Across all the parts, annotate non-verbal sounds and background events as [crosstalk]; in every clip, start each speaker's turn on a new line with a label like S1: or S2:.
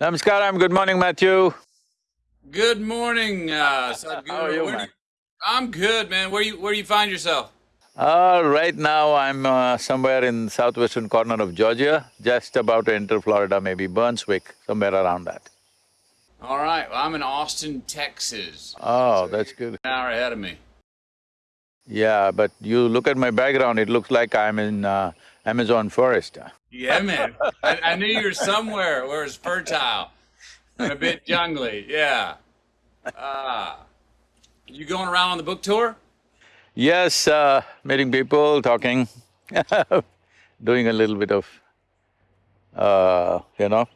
S1: Namaskaram, good morning, Matthew.
S2: Good morning, uh, Sadhguru.
S1: How are you,
S2: Where
S1: man?
S2: I'm good, man. Where you Where do you find yourself?
S1: Uh, right now, I'm uh, somewhere in southwestern corner of Georgia, just about to enter Florida, maybe Brunswick, somewhere around that.
S2: All right. Well, I'm in Austin, Texas.
S1: Oh, that's good.
S2: An hour ahead of me.
S1: Yeah, but you look at my background, it looks like I'm in uh, Amazon forest.
S2: Yeah, man. I, I knew you were somewhere where it's fertile and a bit jungly. Yeah. Ah. you going around on the book tour?
S1: Yes, uh, meeting people, talking, [laughs] doing a little bit of, uh, you know,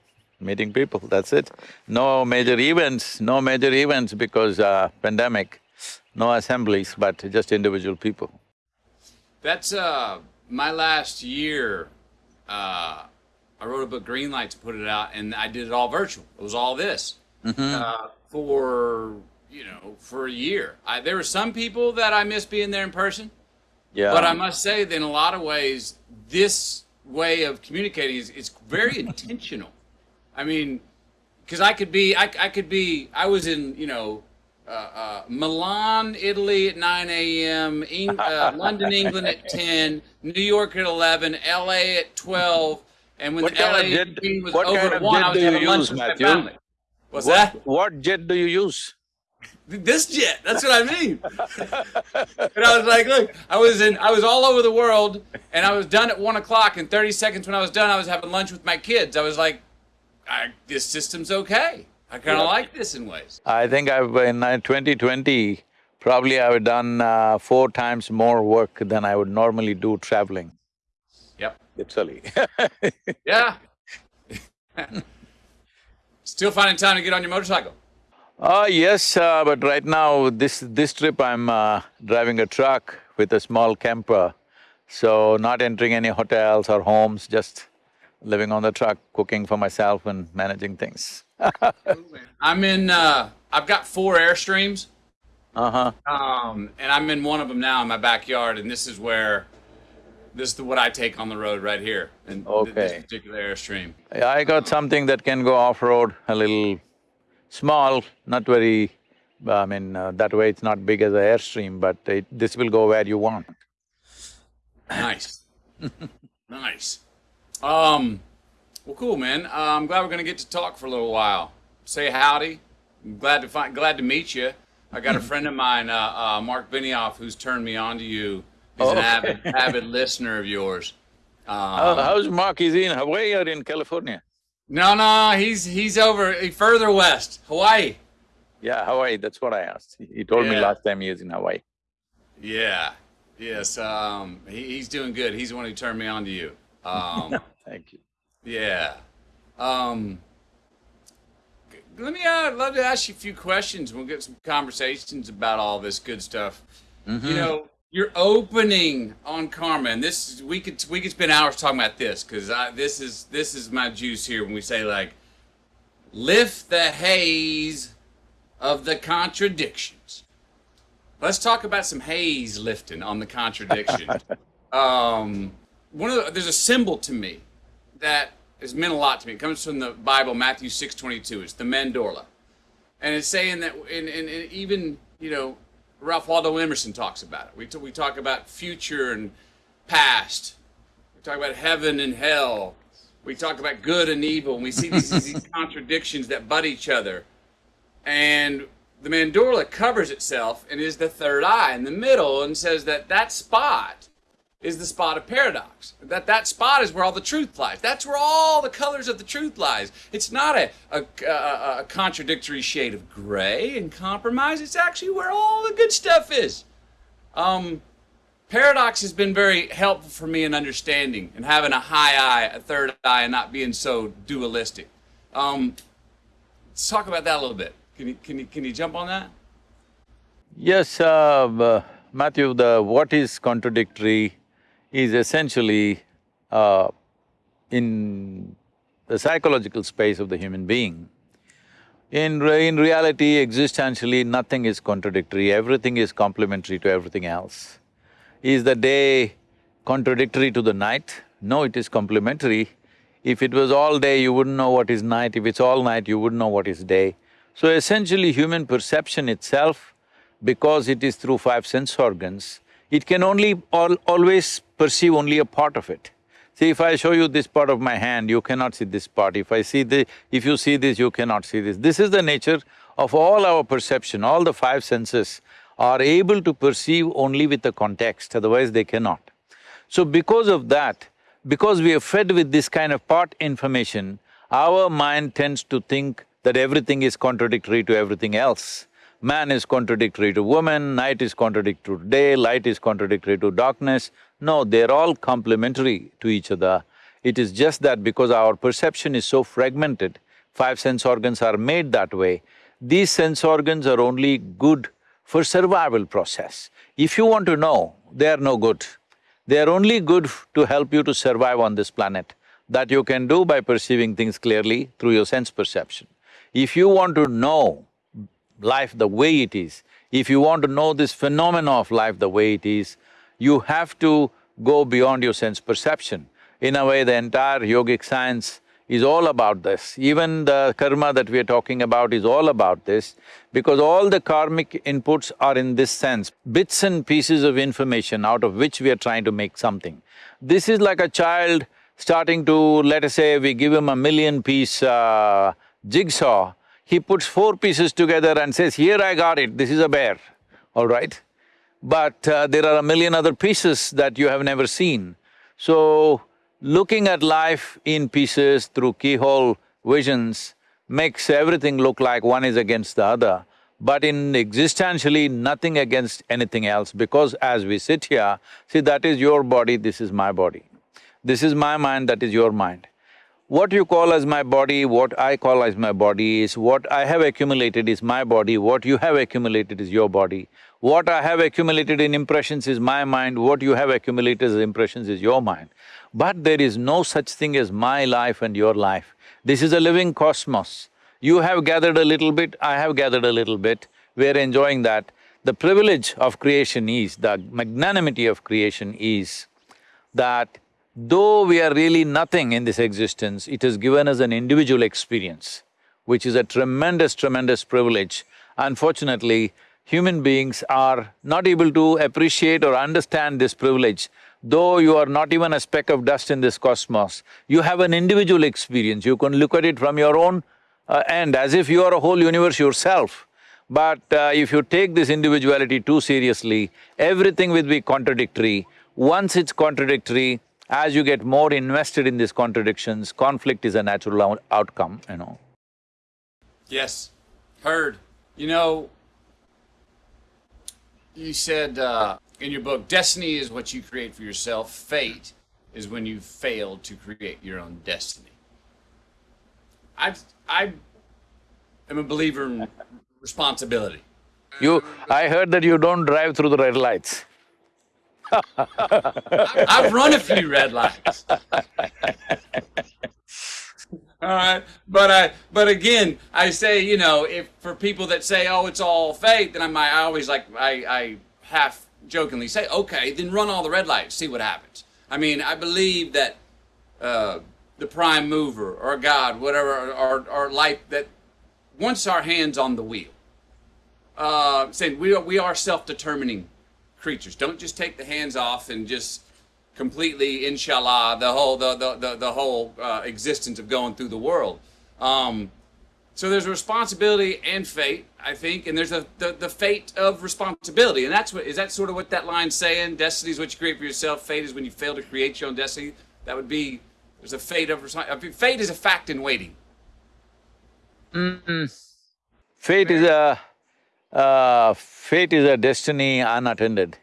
S1: meeting people, that's it. No major events, no major events because uh, pandemic, no assemblies, but just individual people.
S2: That's uh my last year. Uh, I wrote a book, Greenlight, to put it out, and I did it all virtual. It was all this uh, for you know for a year. I, there were some people that I miss being there in person,
S1: Yeah.
S2: but I must say that in a lot of ways, this way of communicating is it's very [laughs] intentional. I mean, because I could be, I, I could be, I was in, you know, uh, uh, Milan, Italy at 9 a.m., Eng- uh, [laughs] London, England at 10, New York at 11, LA at 12, and when
S1: What
S2: the LA
S1: jet-
S2: was
S1: what
S2: over
S1: kind of
S2: 1,
S1: jet
S2: I was
S1: do you
S2: having lunch
S1: use,
S2: with my
S1: Matthew?
S2: family. What's that?
S1: What, what jet do you use?
S2: This jet. That's what I mean. [laughs] and I was like, look, I was in, I was all over the world, and I was done at one o'clock. And thirty seconds when I was done, I was having lunch with my kids. I was like, I, this system's okay. I kind of
S1: Yeah.
S2: like this in ways.
S1: I think I've, in twenty twenty, probably I've done uh, four times more work than I would normally do traveling,
S2: Yep.
S1: literally. [laughs]
S2: Yeah. [laughs] Still finding time to get on your motorcycle.
S1: Uh, yes, uh, but right now, this… this trip I'm uh, driving a truck with a small camper, so not entering any hotels or homes, just living on the truck, cooking for myself and managing things. [laughs]
S2: I'm in. Uh, I've got four airstreams.
S1: Uh-huh.
S2: Um, and I'm in one of them now in my backyard, and this is where, this is the, what I take on the road right here, and th- this particular airstream.
S1: I got something that can go off-road, a little small, not very… I mean, uh, that way it's not big as an airstream, but it, this will go where you want.
S2: Nice, [laughs] nice. Um, well, cool, man. Uh, I'm glad we're gonna get to talk for a little while. Say howdy. I'm glad to find, glad to meet you. I got a [laughs] friend of mine, uh, uh, Mark Benioff, who's turned me on to you. He's an
S1: Okay.
S2: avid, avid listener of yours. [laughs] Um,
S1: How- how's Mark? Is he in Hawaii or in California?
S2: No, no, he's he's over further west, Hawaii.
S1: Yeah, Hawaii, that's what I asked. He- told me last time he was in Hawaii.
S2: Yeah, yes. Um, he, he's doing good. He's the one who turned me on to you. [laughs] Um,
S1: Thank you.
S2: yeah. Um, let me. Uh, love to ask you a few questions. We'll get some conversations about all this good stuff. You know, you're opening on karma, and this we could we could spend hours talking about this because this is this is my juice here when we say like lift the haze of the contradictions. Let's talk about some haze lifting on the contradiction. [laughs] um, one of the, there's a symbol to me that has meant a lot to me. It comes from the Bible, Matthew six twenty two. It's the mandorla, and it's saying that, and, and, and even you know, Ralph Waldo Emerson talks about it. We t- we talk about future and past. We talk about heaven and hell. We talk about good and evil, and we see these, these [laughs] contradictions that butt each other. And the mandorla covers itself and is the third eye in the middle, and says that that spot is the spot of paradox. That that spot is where all the truth lies. That's where all the colors of the truth lies. It's not a, a, a, a contradictory shade of gray and compromise. It's actually where all the good stuff is. Um, paradox has been very helpful for me in understanding and having a high eye, a third eye, and not being so dualistic. Um, let's talk about that a little bit. Can you can you can you jump on that?
S1: Yes, uh, uh, Matthew, the what is contradictory is essentially uh, in the psychological space of the human being. In, re- in reality, existentially, nothing is contradictory, everything is complementary to everything else. Is the day contradictory to the night? No, it is complementary. If it was all day, you wouldn't know what is night. If it's all night, you wouldn't know what is day. So essentially, human perception itself, because it is through five sense organs, it can only al always perceive only a part of it. See, if I show you this part of my hand, you cannot see this part. If I see the… if you see this, you cannot see this. This is the nature of all our perception, all the five senses are able to perceive only with the context, otherwise they cannot. So because of that, because we are fed with this kind of part information, our mind tends to think that everything is contradictory to everything else. Man is contradictory to woman, night is contradictory to day, light is contradictory to darkness. No, they're all complementary to each other. It is just that because our perception is so fragmented, five sense organs are made that way, these sense organs are only good for survival process. If you want to know, they are no good. They are only good to help you to survive on this planet. That you can do by perceiving things clearly through your sense perception. If you want to know life the way it is, if you want to know this phenomena of life the way it is, you have to go beyond your sense perception. In a way, the entire yogic science is all about this. Even the karma that we are talking about is all about this, because all the karmic inputs are in this sense, bits and pieces of information out of which we are trying to make something. This is like a child starting to, let us say, we give him a million-piece uh, jigsaw, he puts four pieces together and says, here I got it, this is a bear, all right? But uh, there are a million other pieces that you have never seen. So, looking at life in pieces through keyhole visions makes everything look like one is against the other, but in existentially nothing against anything else because as we sit here, see that is your body, this is my body. This is my mind, that is your mind. What you call as my body, what I call as my body is what I have accumulated is my body, what you have accumulated is your body. What I have accumulated in impressions is my mind, what you have accumulated as impressions is your mind. But there is no such thing as my life and your life. This is a living cosmos. You have gathered a little bit, I have gathered a little bit, we're enjoying that. The privilege of creation is, the magnanimity of creation is that Though we are really nothing in this existence, it has given us an individual experience, which is a tremendous, tremendous privilege. Unfortunately, human beings are not able to appreciate or understand this privilege. Though you are not even a speck of dust in this cosmos, you have an individual experience, you can look at it from your own uh, end, as if you are a whole universe yourself. But uh, if you take this individuality too seriously, everything will be contradictory. Once it's contradictory, as you get more invested in these contradictions, conflict is a natural out outcome, you know.
S2: Yes, heard. You know, you said uh, in your book, destiny is what you create for yourself, fate is when you fail to create your own destiny. I, I am a believer in responsibility.
S1: You… I heard that you don't drive through the red lights. [laughs]
S2: I've run a few red lights. [laughs] all right, but I, but again, I say, you know, if for people that say, oh, it's all fake, then I might, I always like, I, I half jokingly say, okay, then run all the red lights, see what happens. I mean, I believe that uh, the prime mover or God, whatever, or, or life that once our hands on the wheel, uh, saying we are, we are self-determining creatures. Don't just take the hands off and just completely, inshallah, the whole the the the, the whole uh, existence of going through the world. Um, so there's a responsibility and fate, I think, and there's a the, the fate of responsibility, and that's what is that sort of what that line's saying. Destiny is what you create for yourself. Fate is when you fail to create your own destiny. That would be there's a fate of responsibility. fate is a fact in waiting.
S1: Mm -mm. Fate is a uh, fate is a destiny unattended.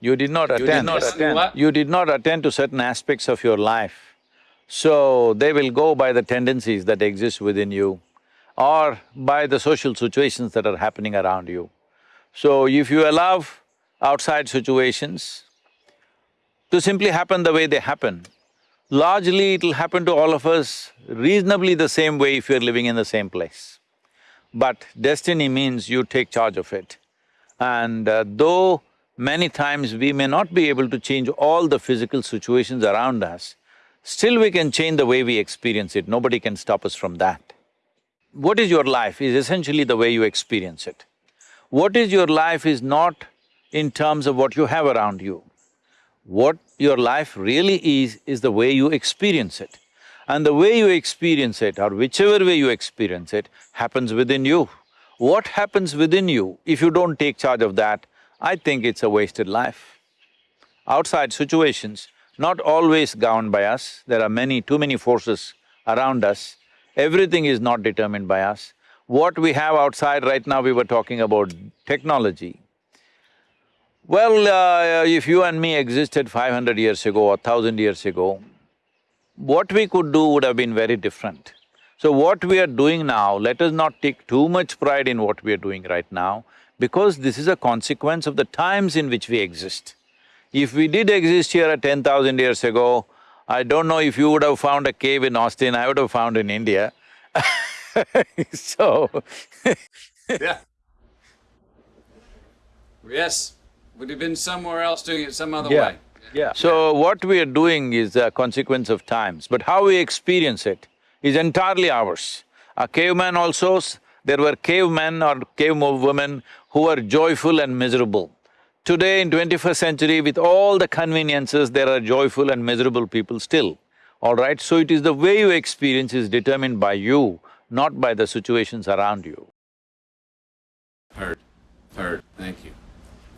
S1: You did not attend. You did not attend. You did not attend to certain aspects of your life. So, they will go by the tendencies that exist within you or by the social situations that are happening around you. So, if you allow outside situations to simply happen the way they happen, largely it'll happen to all of us reasonably the same way if you're living in the same place. But destiny means you take charge of it. And uh, though many times we may not be able to change all the physical situations around us, still we can change the way we experience it, nobody can stop us from that. What is your life is essentially the way you experience it. What is your life is not in terms of what you have around you. What your life really is, is the way you experience it. And the way you experience it, or whichever way you experience it, happens within you. What happens within you, if you don't take charge of that, I think it's a wasted life. Outside situations, not always governed by us, there are many, too many forces around us, everything is not determined by us. What we have outside right now, we were talking about technology. Well, uh, if you and me existed five hundred years ago or thousand years ago, what we could do would have been very different. So what we are doing now, let us not take too much pride in what we are doing right now, because this is a consequence of the times in which we exist. If we did exist here at ten thousand years ago, I don't know if you would have found a cave in Austin, I would have found in India [laughs] so
S2: Yeah. Yes, would have been somewhere else doing it some other way.
S1: Yeah. So what we are doing is a consequence of times, but how we experience it is entirely ours. A caveman also, there were cavemen or cave women who were joyful and miserable. Today in twenty-first century, with all the conveniences, there are joyful and miserable people still, all right? So it is the way you experience is determined by you, not by the situations around you.
S2: Heard, heard, thank you.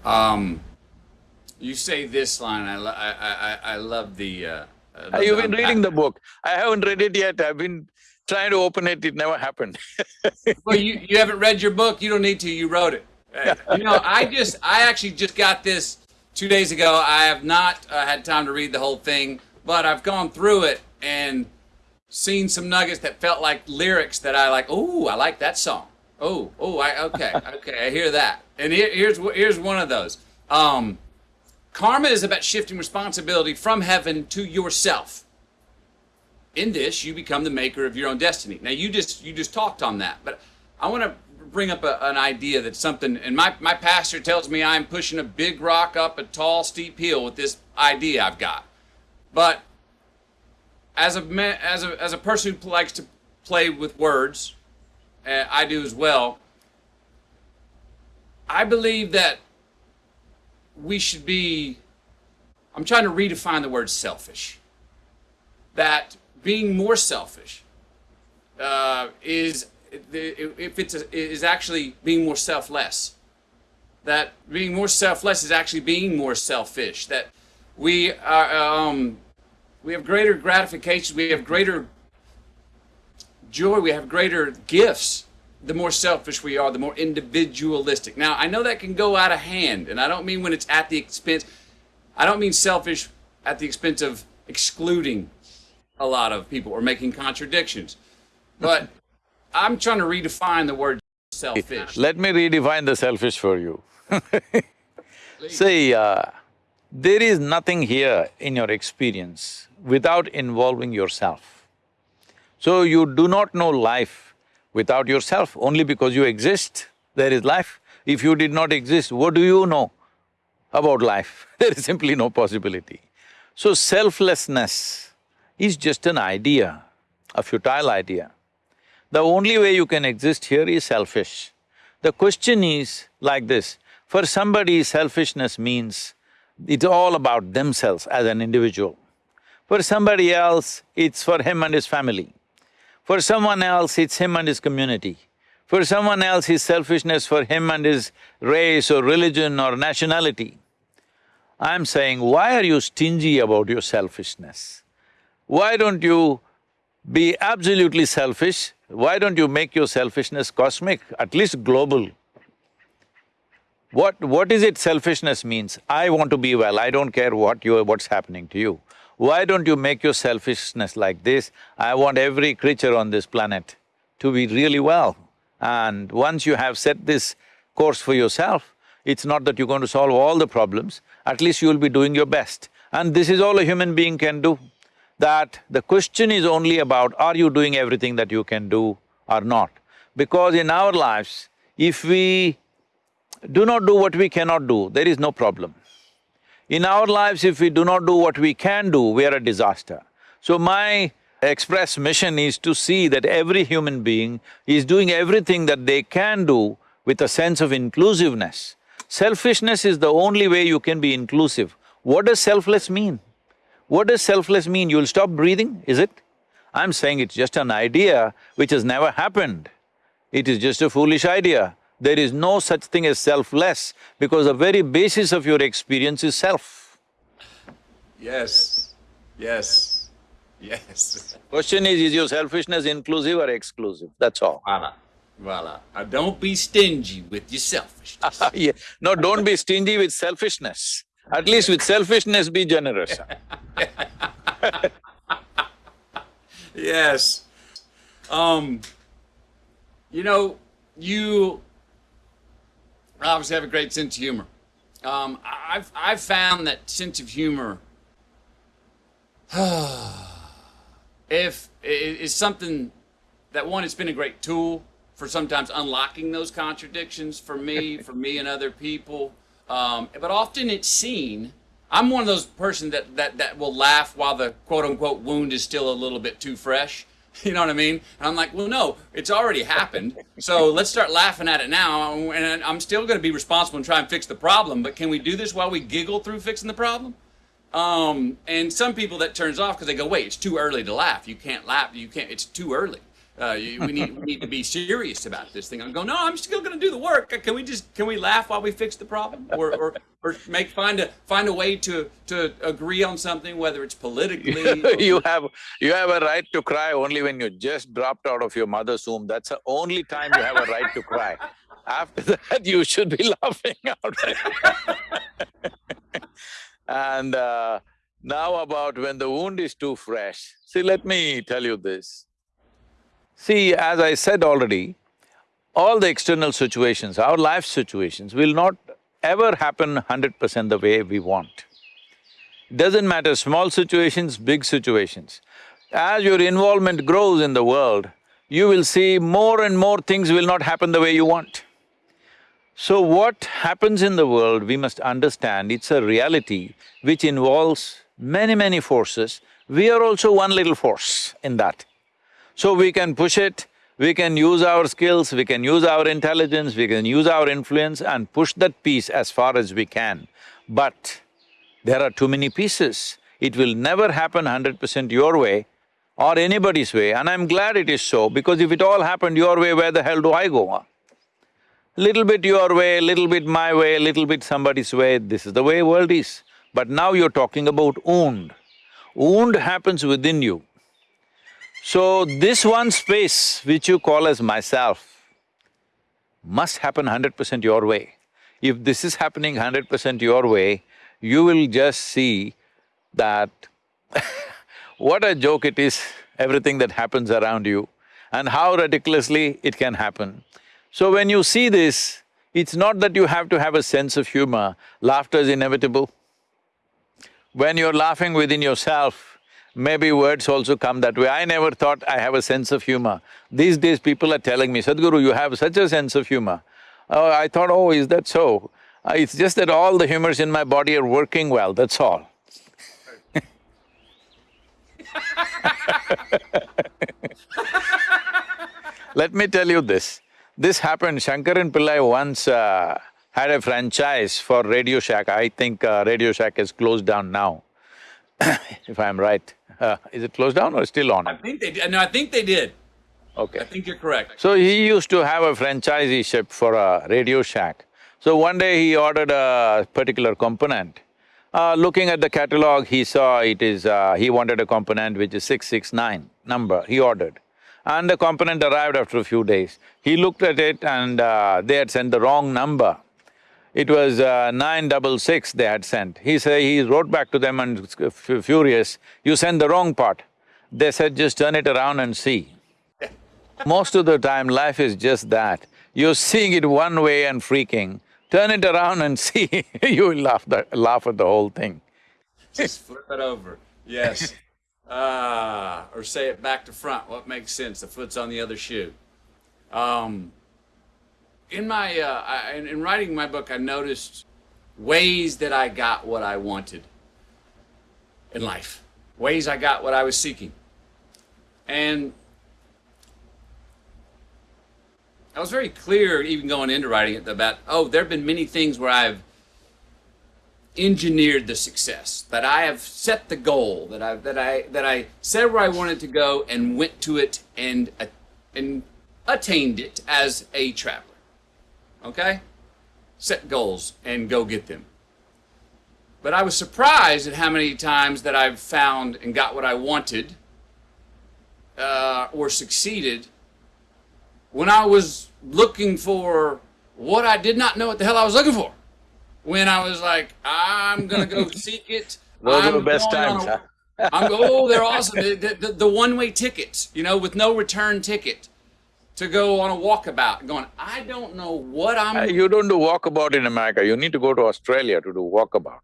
S2: Um, you say this line, I, lo- I, I, I love the, uh, love
S1: You've
S2: the
S1: been reading the book. I haven't read it yet, I've been trying to open it, it never happened. [laughs]
S2: Well, you, you haven't read your book, you don't need to, you wrote it. You know, I just, I actually just got this two days ago. I have not uh, had time to read the whole thing, but I've gone through it and seen some nuggets that felt like lyrics that I like, oh, I like that song. Oh, oh, I, okay, okay, I hear that. And here, here's, here's one of those. Um, karma is about shifting responsibility from heaven to yourself. In this you become the maker of your own destiny. Now you just you just talked on that but i want to bring up a, an idea that's something and my, my pastor tells me i'm pushing a big rock up a tall steep hill with this idea i've got. But as a ma- as a as a person who likes to play with words uh, i do as well. I believe that we should be i'm trying to redefine the word selfish that being more selfish uh, is if it's a, is actually being more selfless. That being more selfless is actually being more selfish. That we are um, we have greater gratification. We have greater joy. We have greater gifts. The more selfish we are, the more individualistic. Now I know that can go out of hand, and I don't mean when it's at the expense. I don't mean selfish at the expense of excluding a lot of people or making contradictions. But [laughs] I'm trying to redefine the word selfish.
S1: Let me redefine the selfish for you. [laughs] See, uh, there is nothing here in your experience without involving yourself. So you do not know life without yourself, only because you exist, there is life. If you did not exist, what do you know about life? [laughs] There is simply no possibility. So selflessness is just an idea, a futile idea. The only way you can exist here is selfish. The question is like this, for somebody selfishness means it's all about themselves as an individual. For somebody else, it's for him and his family. For someone else, it's him and his community. For someone else, his selfishness for him and his race or religion or nationality. I'm saying, why are you stingy about your selfishness? Why don't you be absolutely selfish? Why don't you make your selfishness cosmic, at least global? What… what is it selfishness means? I want to be well, I don't care what you… what's happening to you. Why don't you make your selfishness like this? I want every creature on this planet to be really well. And once you have set this course for yourself, it's not that you're going to solve all the problems, at least you'll be doing your best. And this is all a human being can do. That the question is only about are you doing everything that you can do or not? Because in our lives, if we… do not do what we cannot do, there is no problem. In our lives, if we do not do what we can do, we are a disaster. So my express mission is to see that every human being is doing everything that they can do with a sense of inclusiveness. Selfishness is the only way you can be inclusive. What does selfless mean? What does selfless mean? You'll stop breathing, is it? I'm saying it's just an idea which has never happened. It is just a foolish idea. There is no such thing as selfless because the very basis of your experience is self.
S2: Yes, yes, yes.
S1: Question is, is your selfishness inclusive or exclusive? That's all.
S2: Voila, voila. Now don't be stingy with your selfishness. [laughs]
S1: yeah. No, don't be stingy with selfishness. At least with selfishness, be generous. [laughs]
S2: yes. Um, you know, you obviously have a great sense of humor. Um, I've I've found that sense of humor, [sighs] if is something that one, it's been a great tool for sometimes unlocking those contradictions for me, [laughs] for me and other people. Um, but often it's seen. I'm one of those person that, that that will laugh while the quote unquote wound is still a little bit too fresh. [laughs] You know what I mean? And I'm like, well, no, it's already happened. So let's start laughing at it now. And I'm still going to be responsible and try and fix the problem. But can we do this while we giggle through fixing the problem? Um, and some people that turns off because they go, wait, it's too early to laugh. You can't laugh. You can't. It's too early. Uh, we need we need to be serious about this thing. I'm going, no, I'm still going to do the work. Can we just can we laugh while we fix the problem, or or, or make find a find a way to to agree on something, whether it's politically. [laughs]
S1: you have you have a right to cry only when you just dropped out of your mother's womb. That's the only time you have a right to cry. After [laughs] that, you should be [laughs] laughing out. and uh, now about when the wound is too fresh. See, let me tell you this. See, as I said already, all the external situations, our life situations will not ever happen hundred percent the way we want. Doesn't matter small situations, big situations. As your involvement grows in the world, you will see more and more things will not happen the way you want. So what happens in the world, we must understand it's a reality which involves many, many forces. We are also one little force in that. So we can push it, we can use our skills, we can use our intelligence, we can use our influence and push that piece as far as we can. But there are too many pieces. It will never happen hundred percent your way or anybody's way and I'm glad it is so because if it all happened your way, where the hell do I go? Little bit your way, little bit my way, little bit somebody's way, this is the way world is. But now you're talking about wound. Wound happens within you. So this one space which you call as myself must happen hundred percent your way. If this is happening hundred percent your way, you will just see that [laughs] what a joke it is, everything that happens around you and how ridiculously it can happen. So when you see this, it's not that you have to have a sense of humor, laughter is inevitable. When you're laughing within yourself, maybe words also come that way. I never thought I have a sense of humor. These days people are telling me, Sadhguru, you have such a sense of humor. Oh, I thought, oh, is that so? Uh, it's just that all the humors in my body are working well, that's all. [laughs] Let me tell you this. This happened, Shankaran Pillai once uh, had a franchise for Radio Shack. I think uh, Radio Shack is closed down now, [coughs] if I'm right. Uh, is it closed down or still on?
S2: I think they did. No, I think they did.
S1: Okay.
S2: I think you're correct.
S1: So he used to have a franchisee ship for a Radio Shack. So one day he ordered a particular component. Uh, looking at the catalog, he saw it is… Uh, he wanted a component which is 669 number, he ordered. And the component arrived after a few days. He looked at it and uh, they had sent the wrong number. It was uh, nine double six they had sent. He said… he wrote back to them and furious, you sent the wrong part. They said, just turn it around and see. Most of the time life is just that. You're seeing it one way and freaking, turn it around and [laughs] see, you will laugh, the, laugh at the whole thing.
S2: Just flip it over, yes. [laughs] Ah, or say it back to front, what makes sense, the foot's on the other shoe. Um, in my uh, I, in, in writing my book, I noticed ways that I got what I wanted in life, ways I got what I was seeking, and I was very clear, even going into writing it, about oh, there have been many things where I've engineered the success, that I have set the goal, that I that I that I said where I wanted to go and went to it and uh, and attained it as a traveler. Okay? Set goals and go get them. But I was surprised at how many times that I've found and got what I wanted uh, or succeeded when I was looking for what I did not know what the hell I was looking for. When I was like, I'm going to go [laughs] seek it.
S1: Those
S2: I'm
S1: are the best times,
S2: a-? I'm oh, they're awesome. The, the, the one-way tickets, you know, with no return ticket to go on a walkabout. Going, I don't know what I'm.
S1: Uh, You don't do walkabout in America, you need to go to Australia to do walkabout.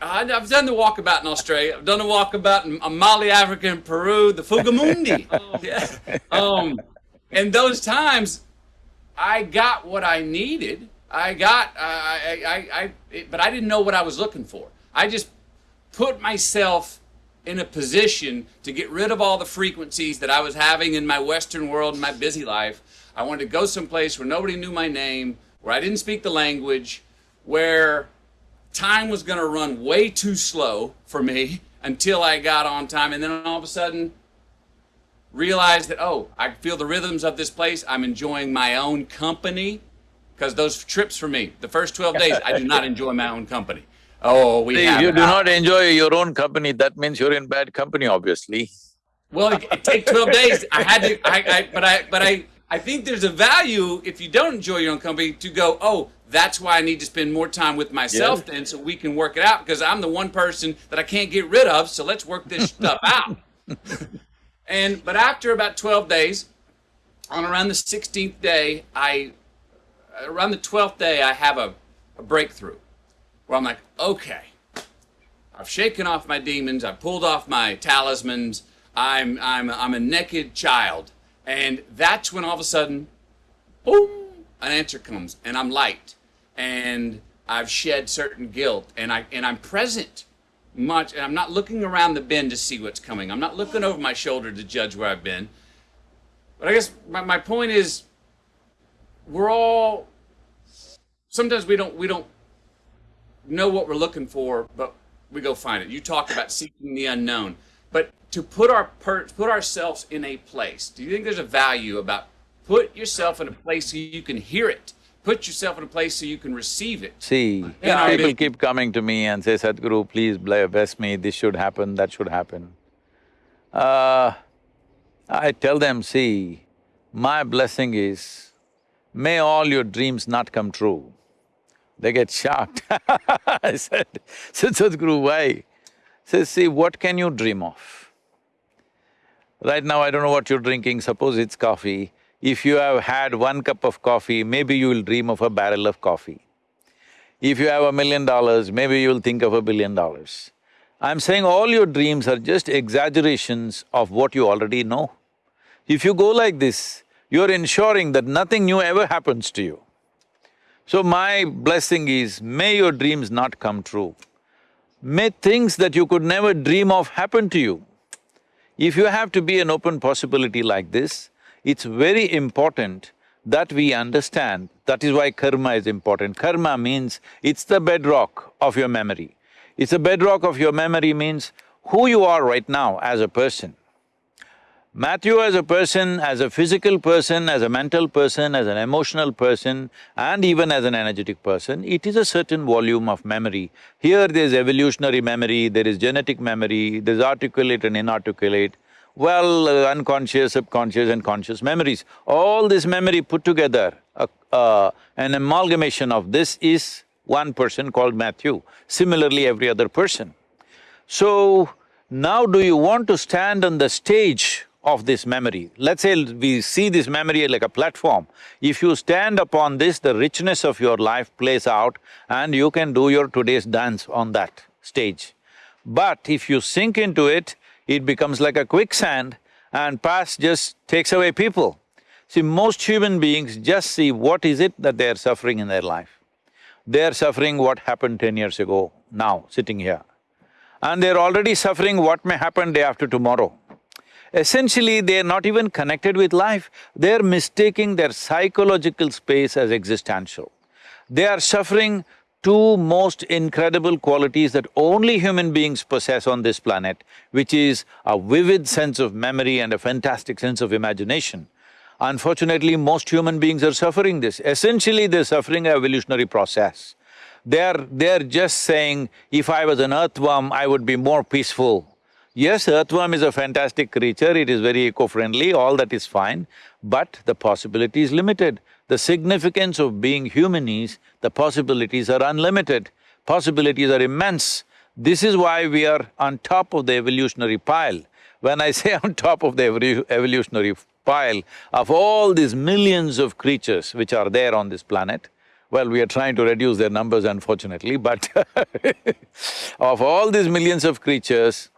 S2: I- I've done the walkabout in Australia. I've done the walkabout in uh, Mali, Africa, and Peru, the Fugamundi. oh, [laughs] yeah. Um, and those times, I got what I needed. I got, I, I, I, it, but I didn't know what I was looking for. I just put myself in a position to get rid of all the frequencies that I was having in my Western world and my busy life. I wanted to go someplace where nobody knew my name, where I didn't speak the language, where time was going to run way too slow for me [laughs] until I got on time. And then all of a sudden, realized that, oh, I feel the rhythms of this place. I'm enjoying my own company. Because those trips for me, the first 12 days, I do not enjoy my own company. Oh, we have
S1: you do not enjoy your own company, that means you're in bad company, obviously.
S2: Well, it, it take twelve days. I had to, I, I, but I, but I, I think there's a value if you don't enjoy your own company to go. Oh, that's why I need to spend more time with myself
S1: Yeah.
S2: then, so we can work it out. Because I'm the one person that I can't get rid of. So let's work this stuff [laughs] out. and but after about twelve days, on around the sixteenth day, I, around the twelfth day, I have a, a breakthrough, where I'm like, okay. I've shaken off my demons. I've pulled off my talismans. I'm I'm I'm a naked child, and that's when all of a sudden, boom, an answer comes, and I'm light, and I've shed certain guilt, and I and I'm present much, and I'm not looking around the bend to see what's coming. I'm not looking over my shoulder to judge where I've been. But I guess my, my point is, we're all sometimes we don't we don't know what we're looking for, but we go find it. You talk about seeking the unknown, but to put our per, put ourselves in a place. Do you think there's a value about put yourself in a place so you can hear it? Put yourself in a place so you can receive it.
S1: See, people keep coming to me and say, Sadhguru, please bless me, this should happen, that should happen. Uh, I tell them, see, my blessing is, may all your dreams not come true. They get shocked. [laughs] I said, [laughs] Sadhguru, why? Says, see, what can you dream of? Right now, I don't know what you're drinking, suppose it's coffee. If you have had one cup of coffee, maybe you will dream of a barrel of coffee. If you have a million dollars, maybe you'll think of a billion dollars. I'm saying all your dreams are just exaggerations of what you already know. If you go like this, you're ensuring that nothing new ever happens to you. So my blessing is, may your dreams not come true. May things that you could never dream of happen to you. If you have to be an open possibility like this, it's very important that we understand, that is why karma is important. Karma means it's the bedrock of your memory. It's the bedrock of your memory means who you are right now as a person. Matthew as a person, as a physical person, as a mental person, as an emotional person, and even as an energetic person, it is a certain volume of memory. Here there's evolutionary memory, there is genetic memory, there's articulate and inarticulate, well, uh, unconscious, subconscious and conscious memories. All this memory put together, uh, uh, an amalgamation of this is one person called Matthew, similarly every other person. So, now do you want to stand on the stage of this memory? Let's say we see this memory like a platform. If you stand upon this, the richness of your life plays out and you can do your today's dance on that stage. But if you sink into it, it becomes like a quicksand and past just takes away people. See, most human beings just see what is it that they are suffering in their life. They are suffering what happened ten years ago, now, sitting here. And they're already suffering what may happen day after tomorrow. Essentially, they're not even connected with life, they're mistaking their psychological space as existential. They are suffering two most incredible qualities that only human beings possess on this planet, which is a vivid sense of memory and a fantastic sense of imagination. Unfortunately, most human beings are suffering this. Essentially, they're suffering an evolutionary process. They're… they're just saying, if I was an earthworm, I would be more peaceful. Yes, earthworm is a fantastic creature, it is very eco-friendly, all that is fine, but the possibility is limited. The significance of being human is, the possibilities are unlimited, possibilities are immense. This is why we are on top of the evolutionary pile. When I [laughs] say on top of the evolutionary pile of all these millions of creatures which are there on this planet, well, we are trying to reduce their numbers unfortunately, but [laughs] of all these millions of creatures,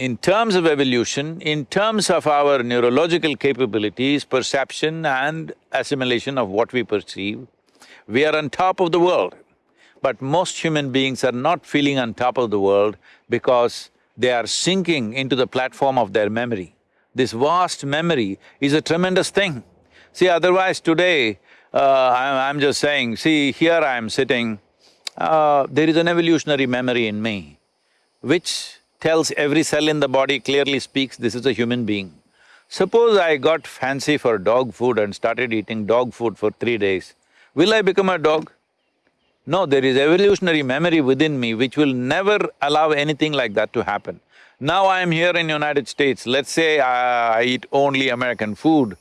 S1: in terms of evolution, in terms of our neurological capabilities, perception and assimilation of what we perceive, we are on top of the world. But most human beings are not feeling on top of the world because they are sinking into the platform of their memory. This vast memory is a tremendous thing. See, otherwise today, uh, I'm, just saying, see, here I am sitting, uh, there is an evolutionary memory in me, which tells every cell in the body clearly speaks, this is a human being. Suppose I got fancy for dog food and started eating dog food for three days, will I become a dog? No, there is evolutionary memory within me which will never allow anything like that to happen. Now I am here in United States, let's say I, I eat only American food,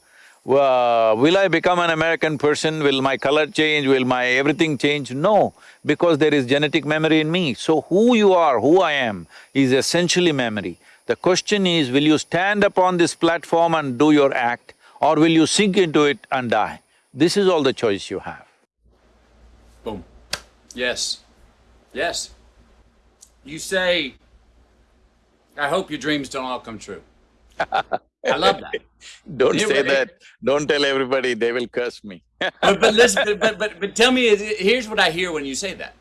S1: uh, will I become an American person? Will my color change? Will my everything change? No, because there is genetic memory in me. So who you are, who I am, is essentially memory. The question is, will you stand upon this platform and do your act, or will you sink into it and die? This is all the choice you have.
S2: Boom. Yes. Yes. You say, I hope your dreams don't all come true. [laughs] I love that. [laughs]
S1: Don't say that. Don't tell everybody, they will curse me. [laughs]
S2: but, but listen, but, but, but tell me, here's what I hear when you say that.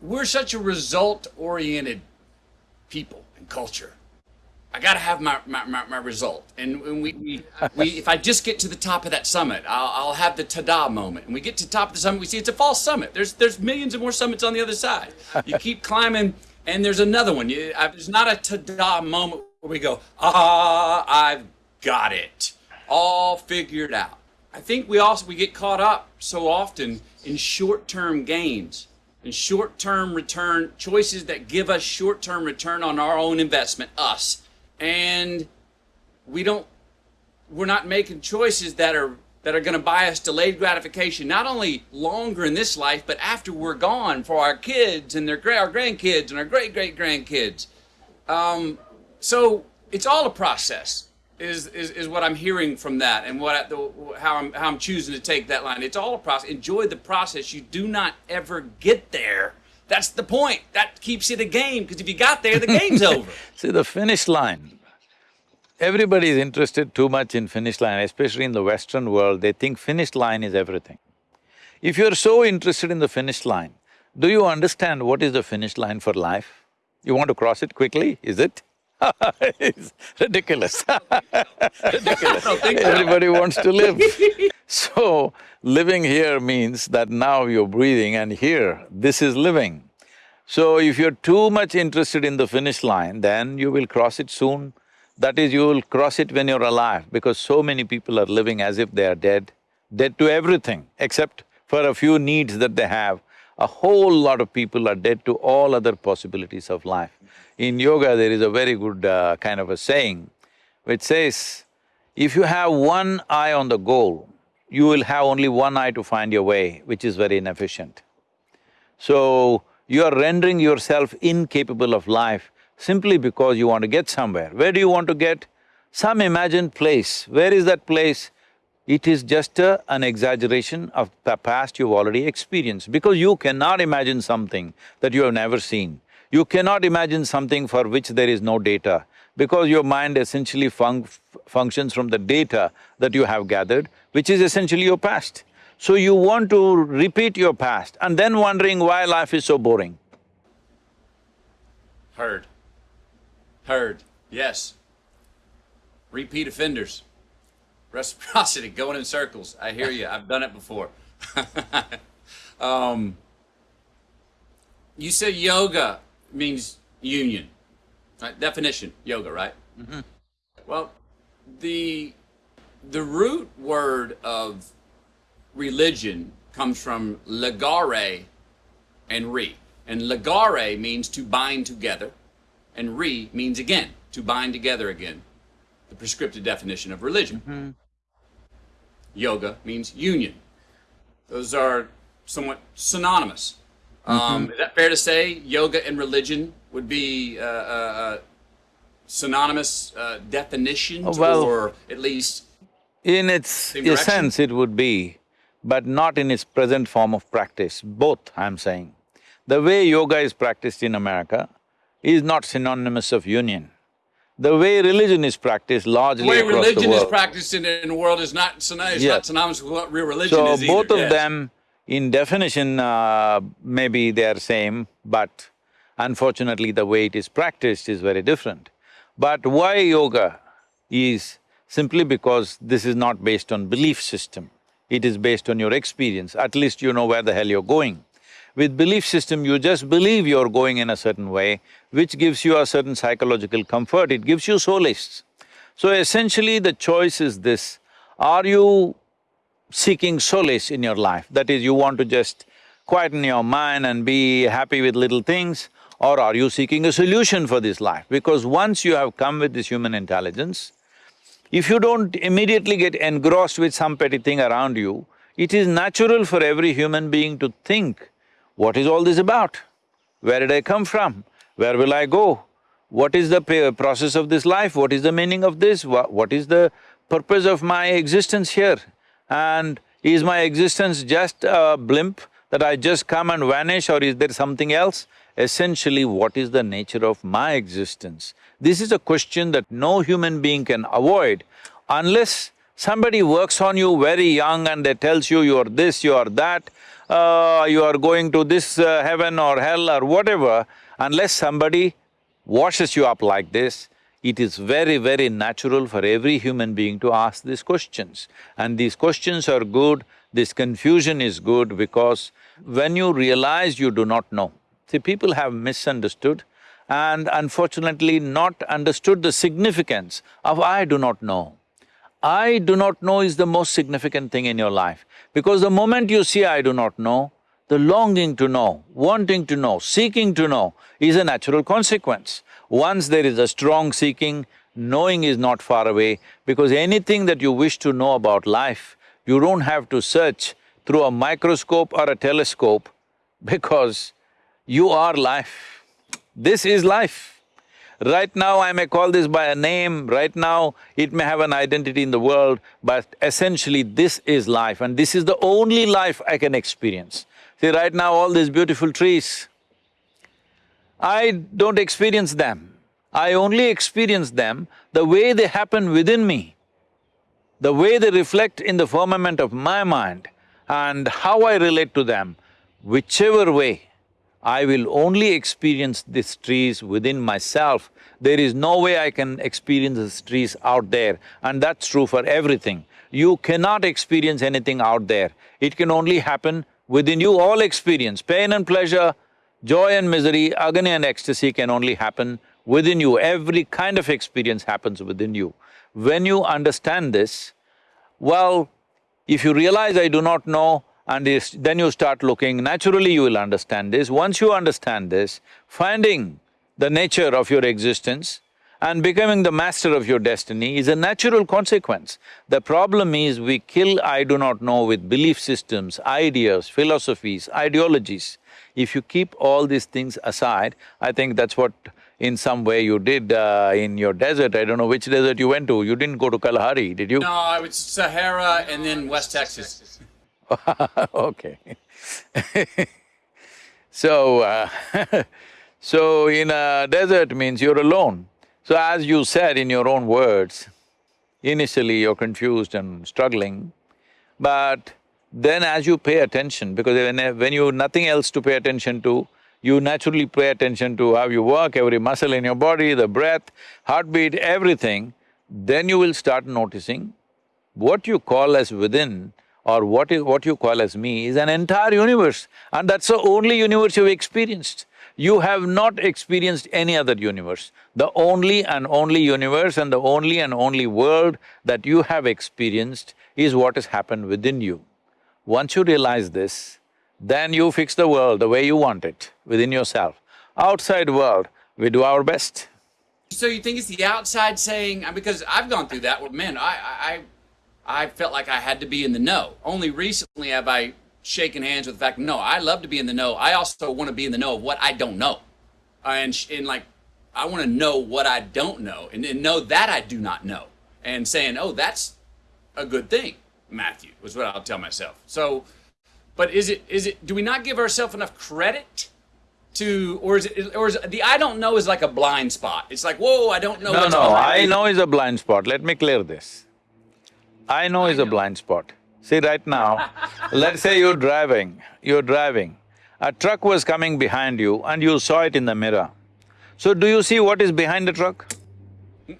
S2: We're such a result-oriented people and culture. I got to have my, my, my, my, result. And when we, we, we, if I just get to the top of that summit, I'll, I'll have the ta-da moment. And we get to the top of the summit, we see it's a false summit. There's, there's millions of more summits on the other side. You keep climbing and there's another one. There's not a ta-da moment where we go, ah, I've got it, all figured out. I think we also we get caught up so often in short-term gains and short-term return choices that give us short-term return on our own investment, us, and we don't. We're not making choices that are that are going to buy us delayed gratification, not only longer in this life, but after we're gone for our kids and their our grandkids and our great great grandkids. Um, so it's all a process. Is, is, is what I'm hearing from that and what I, the, how I'm how I'm choosing to take that line. It's all a process. Enjoy the process. You do not ever get there. That's the point. That keeps you the game because if you got there, the game's [laughs] over.
S1: See, the finish line Everybody is interested too much in finish line, especially in the Western world, they think finish line is everything. If you're so interested in the finish line, do you understand what is the finish line for life? You want to cross it quickly, is it? [laughs] it's ridiculous [laughs] Ridiculous. [laughs] Everybody wants to live. so, living here means that now you're breathing and here, this is living. So if you're too much interested in the finish line, then you will cross it soon that is, you will cross it when you're alive because so many people are living as if they are dead, dead to everything except for a few needs that they have. A whole lot of people are dead to all other possibilities of life. In yoga, there is a very good uh, kind of a saying which says, if you have one eye on the goal, you will have only one eye to find your way, which is very inefficient. So, you are rendering yourself incapable of life simply because you want to get somewhere. Where do you want to get? Some imagined place. Where is that place? It is just a, an exaggeration of the past you've already experienced because you cannot imagine something that you have never seen. You cannot imagine something for which there is no data, because your mind essentially fun functions from the data that you have gathered, which is essentially your past. So you want to repeat your past and then wondering why life is so boring.
S2: Heard. Heard. Yes. Repeat offenders. Reciprocity, going in circles. I hear you. I've done it before. [laughs] um, you said yoga means union. Right? Definition, yoga, right?
S1: Mm-hmm.
S2: Well, the the root word of religion comes from legare and re. And legare means to bind together, and re means again, to bind together again. The prescriptive definition of religion. Yoga means union. Those are somewhat synonymous. Um, is that fair to say? Yoga and religion would be uh, uh, uh, synonymous uh, definitions,
S1: Oh, well-
S2: or at least
S1: In its essence, it would be, but not in its present form of practice, both, I'm saying. The way yoga is practiced in America is not synonymous of union. The way religion is practiced largely
S2: the way
S1: across the
S2: religion is practiced in, in the world is not synonymous,
S1: Yeah.
S2: not synonymous with what real religion
S1: So
S2: is either.
S1: both of
S2: yes.
S1: them, in definition, uh, maybe they are same, but unfortunately the way it is practiced is very different. But why yoga is simply because this is not based on belief system, it is based on your experience, at least you know where the hell you're going. With belief system, you just believe you're going in a certain way, which gives you a certain psychological comfort, it gives you solace. So essentially the choice is this, are you seeking solace in your life, that is, you want to just quieten your mind and be happy with little things, or are you seeking a solution for this life? Because once you have come with this human intelligence, if you don't immediately get engrossed with some petty thing around you, it is natural for every human being to think, what is all this about? Where did I come from? Where will I go? What is the process of this life? What is the meaning of this? Wha- what is the purpose of my existence here? And is my existence just a blimp that I just come and vanish or is there something else? Essentially, what is the nature of my existence? This is a question that no human being can avoid unless somebody works on you very young and they tells you you are this, you are that, uh, you are going to this uh, heaven or hell or whatever, unless somebody washes you up like this, it is very, very natural for every human being to ask these questions. And these questions are good, this confusion is good because when you realize you do not know, see people have misunderstood and unfortunately not understood the significance of I do not know. I do not know is the most significant thing in your life because the moment you see I do not know, the longing to know, wanting to know, seeking to know is a natural consequence. Once there is a strong seeking, knowing is not far away because anything that you wish to know about life, you don't have to search through a microscope or a telescope [laughs] because you are life. This is life. Right now I may call this by a name, right now it may have an identity in the world, but essentially this is life and this is the only life I can experience. See, right now all these beautiful trees, I don't experience them. I only experience them the way they happen within me, the way they reflect in the firmament of my mind and how I relate to them, whichever way, I will only experience these trees within myself. There is no way I can experience these trees out there and that's true for everything. You cannot experience anything out there, it can only happen within you. All experience, pain and pleasure, joy and misery, agony and ecstasy can only happen within you. Every kind of experience happens within you. When you understand this, well, if you realize I do not know and is- then you start looking, naturally you will understand this. Once you understand this, finding the nature of your existence and becoming the master of your destiny is a natural consequence. The problem is we kill I do not know with belief systems, ideas, philosophies, ideologies. If you keep all these things aside, I think that's what in some way you did uh, in your desert. I don't know which desert you went to. You didn't go to Kalahari, did you?
S2: No, I was Sahara and then West Texas. [laughs]
S1: okay. [laughs] so, uh, [laughs] So in a desert means you're alone. So as you said in your own words, initially you're confused and struggling, but then as you pay attention, because when, when you nothing else to pay attention to, you naturally pay attention to how you work, every muscle in your body, the breath, heartbeat, everything, then you will start noticing what you call as within or what, is, what you call as me is an entire universe and that's the only universe you've experienced. You have not experienced any other universe. The only and only universe and the only and only world that you have experienced is what has happened within you. Once you realize this, then you fix the world the way you want it, within yourself. Outside world, we do our best.
S2: So you think it's the outside saying, because I've gone through that, well, man, I, I, I felt like I had to be in the know. Only recently have I shaken hands with the fact, no, I love to be in the know. I also want to be in the know of what I don't know. Uh, and, and like, I want to know what I don't know and, and know that I do not know. And saying, oh, that's a good thing, Matthew, was what I'll tell myself. So, but is it, is it, do we not give ourselves enough credit to, or is it, or is the I don't know is like a blind spot. It's like, whoa, I don't know.
S1: No, no, I know is a blind spot. Let me clear this. I know is a blind spot. See, right now, [laughs] let's say you're driving, you're driving. A truck was coming behind you and you saw it in the mirror. So do you see what is behind the truck? [laughs]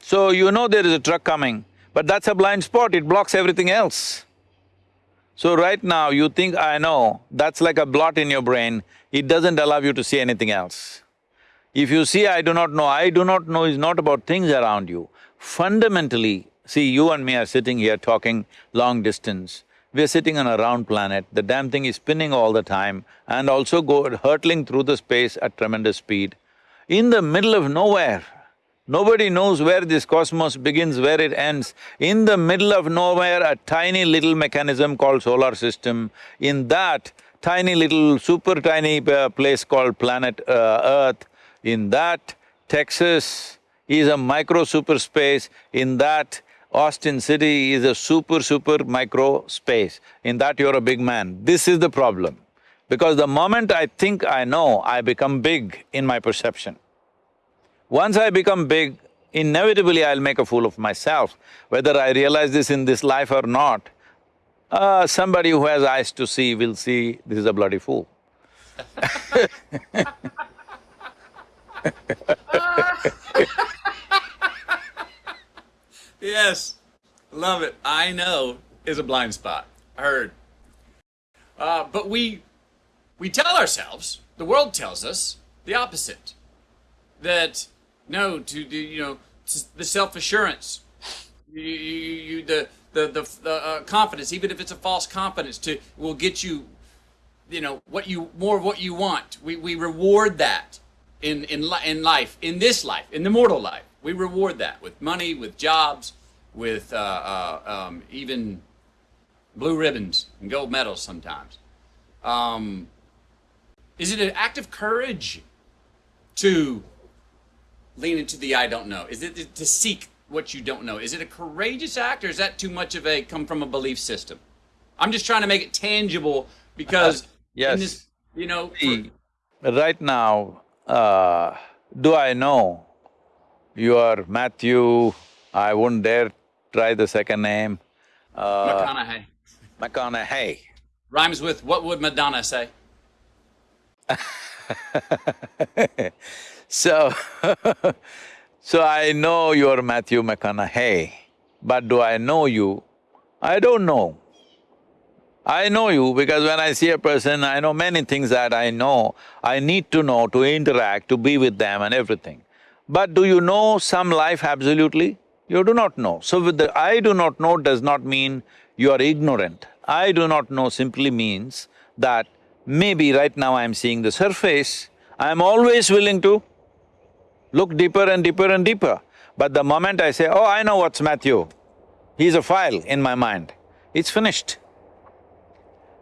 S1: so you know there is a truck coming, but that's a blind spot, it blocks everything else. So right now you think, I know, that's like a blot in your brain, it doesn't allow you to see anything else. If you see I do not know, I do not know is not about things around you. Fundamentally, see you and me are sitting here talking long distance, we're sitting on a round planet, the damn thing is spinning all the time and also go hurtling through the space at tremendous speed. In the middle of nowhere, Nobody knows where this cosmos begins, where it ends. In the middle of nowhere, a tiny little mechanism called solar system. In that tiny little, super tiny uh, place called planet uh, Earth, in that Texas is a micro super space. In that Austin City is a super, super micro space. In that you're a big man. This is the problem. Because the moment I think I know, I become big in my perception. Once I become big, inevitably I'll make a fool of myself. Whether I realize this in this life or not, uh, somebody who has eyes to see will see this is a bloody fool. [laughs] [laughs] [laughs]
S2: yes, love it. I know is a blind spot. I heard. Uh, but we we tell ourselves, the world tells us the opposite. That no, to do you know the self assurance, you, you, you, the the the, the uh, confidence, even if it's a false confidence, to will get you, you know, what you more of what you want. We we reward that in in in life, in this life, in the mortal life. We reward that with money, with jobs, with uh, uh, um, even blue ribbons and gold medals sometimes. Um, is it an act of courage to lean into the I don't know? Is it to seek what you don't know? Is it a courageous act or is that too much of a come from a belief system? I'm just trying to make it tangible because [laughs]
S1: yes.
S2: This, you know,
S1: for... right now, uh, do I know you are Matthew, I wouldn't dare try the second name.
S2: Uh, McConaughey.
S1: McConaughey.
S2: Rhymes with what would Madonna say? [laughs]
S1: So [laughs] so I know you're Matthew McConaughey, but do I know you? I don't know. I know you because when I see a person, I know many things that I know, I need to know to interact, to be with them and everything. But do you know some life absolutely? You do not know. So with the I do not know does not mean you are ignorant. I do not know simply means that maybe right now I'm seeing the surface, I'm always willing to look deeper and deeper and deeper. But the moment I say, oh, I know what's Matthew, he's a file in my mind, it's finished.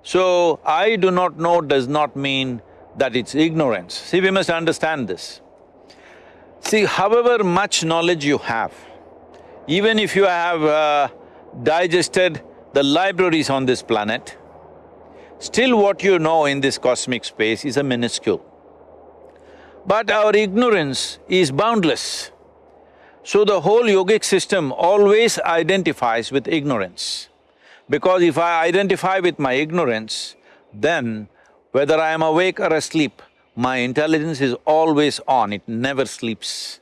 S1: So, I do not know does not mean that it's ignorance. See, we must understand this. See, however much knowledge you have, even if you have uh, digested the libraries on this planet, still what you know in this cosmic space is a minuscule. But our ignorance is boundless. So the whole yogic system always identifies with ignorance. Because if I identify with my ignorance, then whether I am awake or asleep, my intelligence is always on, it never sleeps.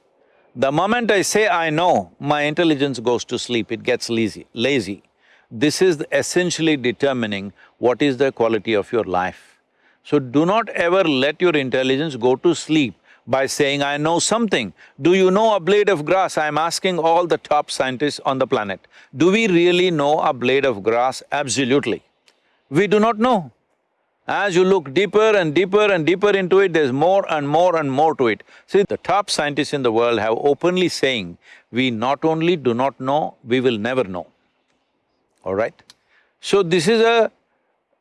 S1: The moment I say I know, my intelligence goes to sleep, it gets lazy, lazy. This is essentially determining what is the quality of your life. So do not ever let your intelligence go to sleep by saying, I know something. Do you know a blade of grass? I'm asking all the top scientists on the planet. Do we really know a blade of grass? Absolutely. We do not know. As you look deeper and deeper and deeper into it, there's more and more and more to it. See, the top scientists in the world have openly saying, we not only do not know, we will never know, all right? So this is a…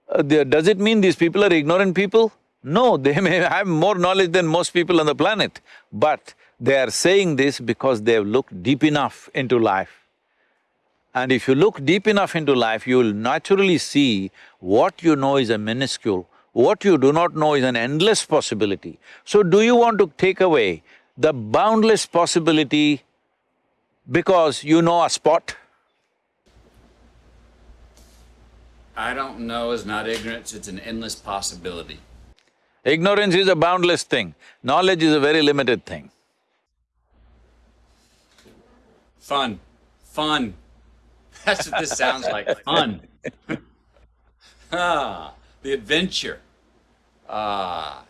S1: Uh, does it mean these people are ignorant people? No, [laughs] they may have more knowledge than most people on the planet, but they are saying this because they have looked deep enough into life. And if you look deep enough into life, you will naturally see what you know is a minuscule, what you do not know is an endless possibility. So do you want to take away the boundless possibility because you know a spot?
S2: I don't know is not ignorance, it's an endless possibility.
S1: Ignorance is a boundless thing, knowledge is a very limited thing.
S2: Fun, fun. That's what this sounds like, fun. [laughs] ah, the adventure. Ah.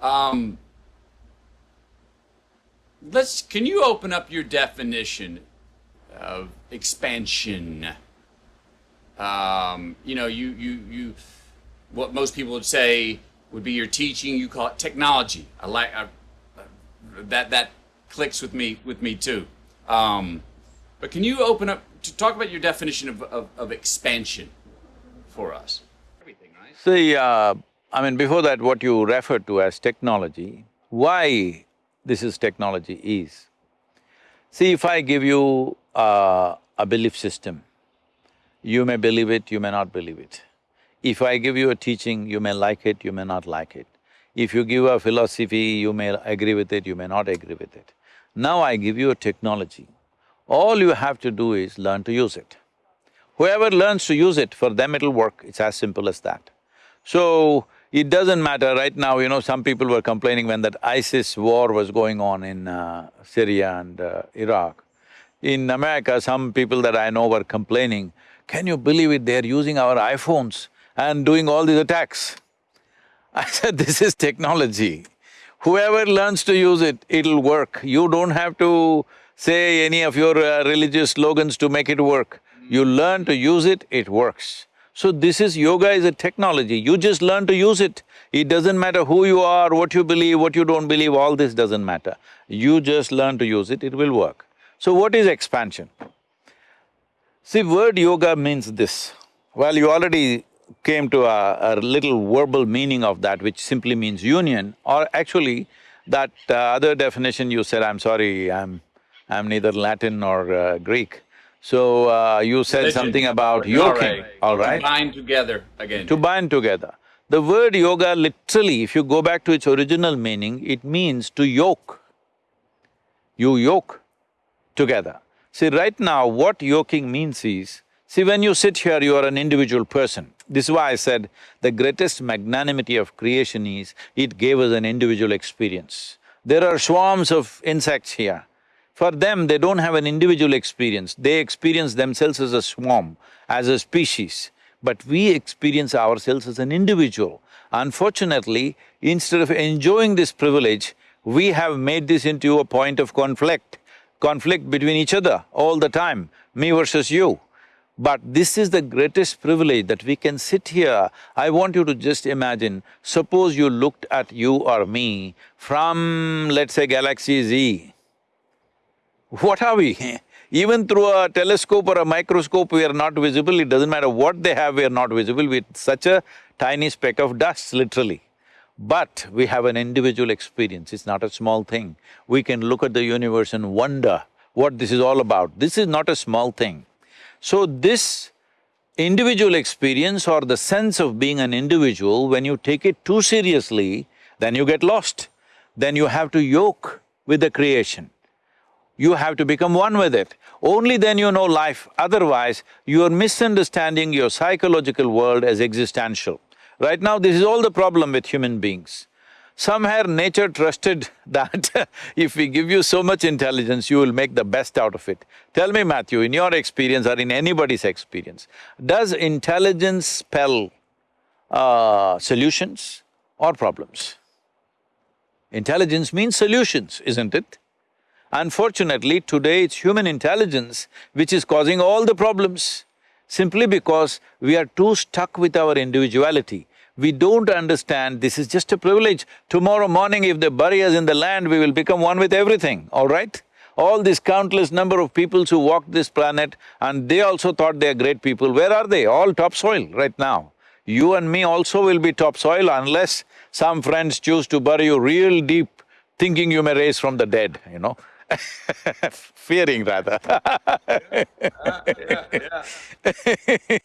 S2: Um, let's, can you open up your definition of expansion? Um, you know, you, you, you, what most people would say would be your teaching. You call it technology. I like I, that. That clicks with me with me too. Um, but can you open up to talk about your definition of, of, of expansion for us?
S1: See, uh, I mean, before that, what you referred to as technology, why this is technology is, see, if I give you uh, a belief system, you may believe it, you may not believe it. If I give you a teaching, you may like it, you may not like it. If you give a philosophy, you may agree with it, you may not agree with it. Now I give you a technology. All you have to do is learn to use it. Whoever learns to use it, for them it'll work, it's as simple as that. So, it doesn't matter, right now, you know, some people were complaining when that ISIS war was going on in uh, Syria and uh, Iraq. In America, some people that I know were complaining, can you believe it, they're using our iPhones and doing all these attacks. I [laughs] said, this is technology. Whoever learns to use it, it'll work. You don't have to say any of your uh, religious slogans to make it work. You learn to use it, it works. So this is… yoga is a technology, you just learn to use it. It doesn't matter who you are, what you believe, what you don't believe, all this doesn't matter. You just learn to use it, it will work. So what is expansion? See, word yoga means this. Well, you already came to a, a, little verbal meaning of that which simply means union or actually that uh, other definition you said, I'm sorry, I'm… I'm neither Latin nor uh, Greek. So uh, you said Religion. something about yoking, all right?
S2: To bind together again.
S1: To bind together. The word yoga literally, if you go back to its original meaning, it means to yoke. You yoke together. See, right now what yoking means is, see when you sit here, you are an individual person. This is why I said the greatest magnanimity of creation is, it gave us an individual experience. There are swarms of insects here. For them, they don't have an individual experience, they experience themselves as a swarm, as a species. But we experience ourselves as an individual. Unfortunately, instead of enjoying this privilege, we have made this into a point of conflict, conflict between each other all the time, me versus you. But this is the greatest privilege that we can sit here. I want you to just imagine, suppose you looked at you or me from, let's say, galaxy Z. What are we? [laughs] Even through a telescope or a microscope, we are not visible, it doesn't matter what they have, we are not visible, we're such a tiny speck of dust, literally. But we have an individual experience, it's not a small thing. We can look at the universe and wonder what this is all about. This is not a small thing. So this individual experience or the sense of being an individual, when you take it too seriously, then you get lost. Then you have to yoke with the creation. You have to become one with it. Only then you know life, otherwise you are misunderstanding your psychological world as existential. Right now, this is all the problem with human beings. Somehow nature trusted [laughs] that [laughs] if we give you so much intelligence, you will make the best out of it. Tell me, Matthew, in your experience or in anybody's experience, does intelligence spell uh, solutions or problems? Intelligence means solutions, isn't it? Unfortunately, today it's human intelligence which is causing all the problems, simply because we are too stuck with our individuality we don't understand this is just a privilege. Tomorrow morning if they bury us in the land, we will become one with everything, all right? All these countless number of peoples who walked this planet and they also thought they are great people, where are they? All topsoil right now. You and me also will be topsoil unless some friends choose to bury you real deep, thinking you may raise from the dead, you know [laughs] fearing rather [laughs]
S2: yeah, yeah.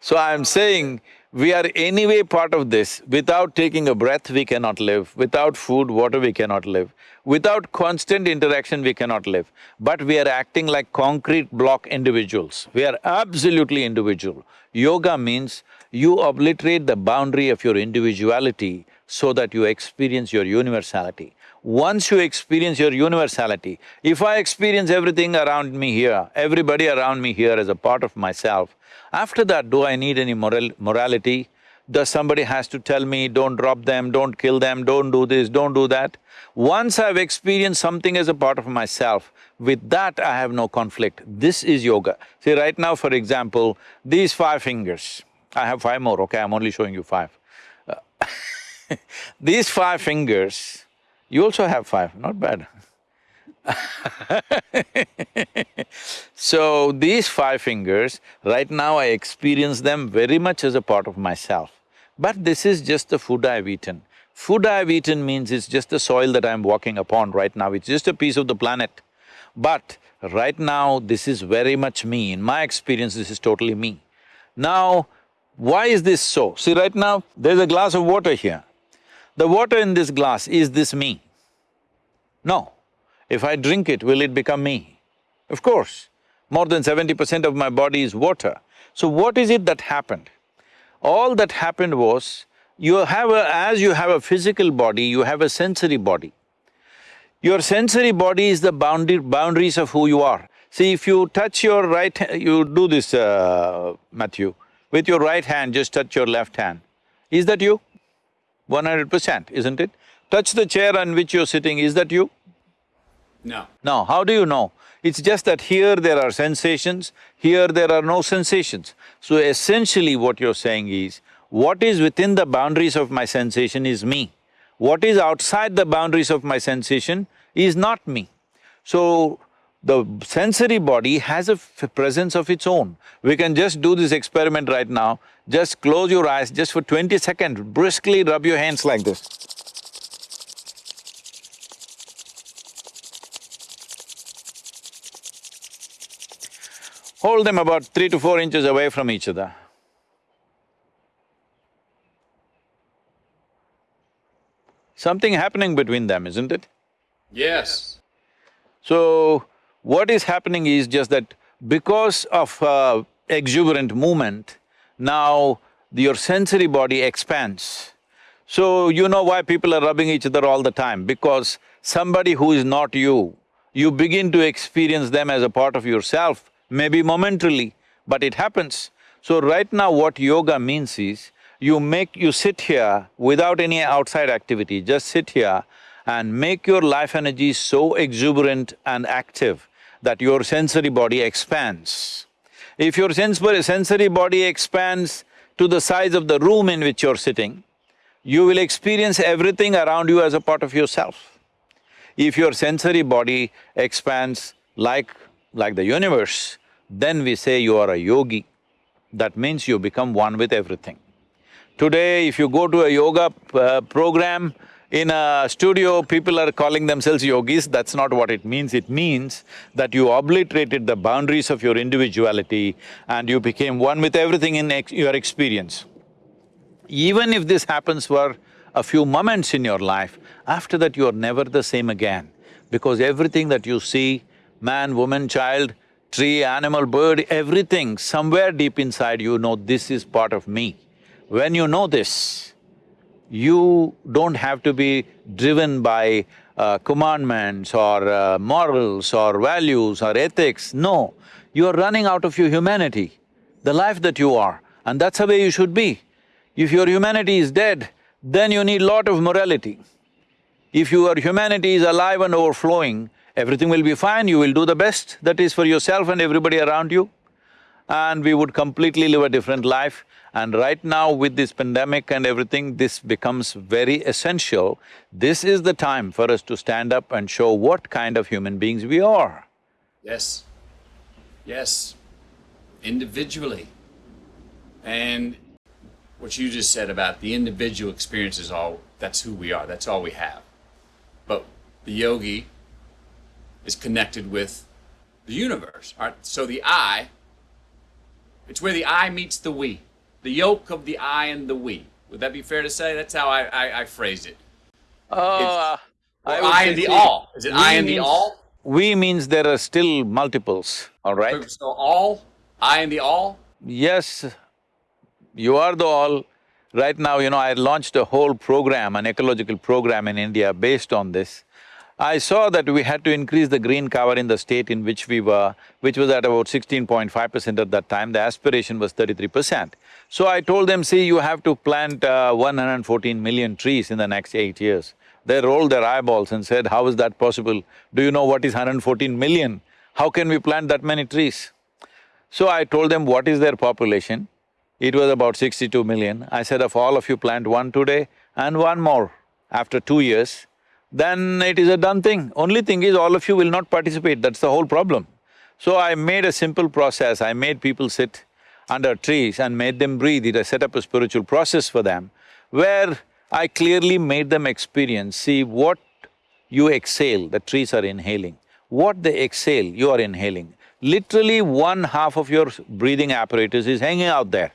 S1: So I'm saying, we are anyway part of this. Without taking a breath, we cannot live. Without food, water, we cannot live. Without constant interaction, we cannot live. But we are acting like concrete block individuals. We are absolutely individual. Yoga means you obliterate the boundary of your individuality so that you experience your universality. Once you experience your universality, if I experience everything around me here, everybody around me here as a part of myself, after that, do I need any moral… morality? Does somebody has to tell me, don't drop them, don't kill them, don't do this, don't do that? Once I've experienced something as a part of myself, with that I have no conflict. This is yoga. See, right now, for example, these five fingers, I have five more, okay, I'm only showing you five. Uh, [laughs] these five fingers, you also have five, not bad [laughs] so these five fingers, right now I experience them very much as a part of myself. But this is just the food I've eaten. Food I've eaten means it's just the soil that I'm walking upon right now, it's just a piece of the planet. But right now, this is very much me, in my experience, this is totally me. Now, why is this so? See, right now, there's a glass of water here. The water in this glass, is this me? No. If I drink it, will it become me? Of course, more than seventy percent of my body is water. So what is it that happened? All that happened was, you have a… as you have a physical body, you have a sensory body. Your sensory body is the boundary… boundaries of who you are. See, if you touch your right… you do this, uh, Matthew, with your right hand, just touch your left hand. Is that you? One hundred percent, isn't it? Touch the chair on which you're sitting, is that you?
S2: No.
S1: Now, how do you know? It's just that here there are sensations, here there are no sensations. So essentially what you're saying is, what is within the boundaries of my sensation is me. What is outside the boundaries of my sensation is not me. So, the sensory body has a presence of its own. We can just do this experiment right now, just close your eyes, just for twenty seconds, briskly rub your hands like this. Hold them about three to four inches away from each other. Something happening between them, isn't it?
S2: Yes.
S1: So, what is happening is just that because of uh, exuberant movement, now your sensory body expands. So, you know why people are rubbing each other all the time? Because somebody who is not you, you begin to experience them as a part of yourself maybe momentarily, but it happens. So right now what yoga means is, you make… you sit here without any outside activity, just sit here and make your life energy so exuberant and active that your sensory body expands. If your sensory body expands to the size of the room in which you're sitting, you will experience everything around you as a part of yourself. If your sensory body expands like like the universe, then we say you are a yogi. That means you become one with everything. Today, if you go to a yoga uh, program, In a studio, people are calling themselves yogis, that's not what it means. It means that you obliterated the boundaries of your individuality and you became one with everything in ex your experience. Even if this happens for a few moments in your life, after that you are never the same again. Because everything that you see, man, woman, child, tree, animal, bird, everything, somewhere deep inside you know this is part of me. When you know this, you don't have to be driven by uh, commandments or uh, morals or values or ethics, no. You are running out of your humanity, the life that you are, and that's the way you should be. If your humanity is dead, then you need lot of morality. If your humanity is alive and overflowing, everything will be fine, you will do the best that is for yourself and everybody around you. And we would completely live a different life. And right now with this pandemic and everything, this becomes very essential. This is the time for us to stand up and show what kind of human beings we are.
S2: Yes. Yes. Individually. And what you just said about the individual experience is all, that's who we are, that's all we have. But the yogi is connected with the universe. All right? So the I, it's where the I meets the we. The yoke of the I and the we. Would that be fair to say? That's how I, I, I phrased it.
S1: Uh,
S2: I,
S1: say,
S2: and the all. Is it I and the all?
S1: We means there are still multiples, all right?
S2: So all? I and the all?
S1: Yes, you are the all. Right now, you know, I launched a whole program, an ecological program in India based on this. I saw that we had to increase the green cover in the state in which we were, which was at about sixteen point five percent at that time, the aspiration was thirty-three percent. So I told them, see, you have to plant uh, one hundred and fourteen million trees in the next eight years. They rolled their eyeballs and said, how is that possible? Do you know what is 114 million? How can we plant that many trees? So I told them what is their population. It was about sixty-two million. I said, if all of you plant one today and one more after two years, then it is a done thing. Only thing is all of you will not participate, that's the whole problem. So I made a simple process, I made people sit under trees and made them breathe, I set up a spiritual process for them where I clearly made them experience, see what you exhale, the trees are inhaling. What they exhale, you are inhaling. Literally one half of your breathing apparatus is hanging out there.